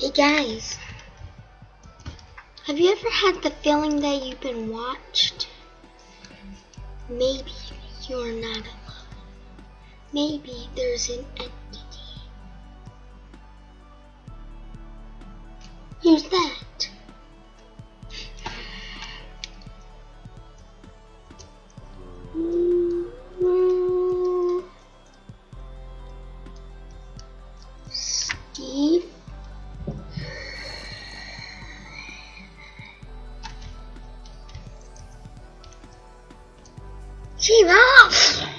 Hey guys, have you ever had the feeling that you've been watched? Maybe you're not alone. Maybe there's an entity. Here's that. Steve. Keep off.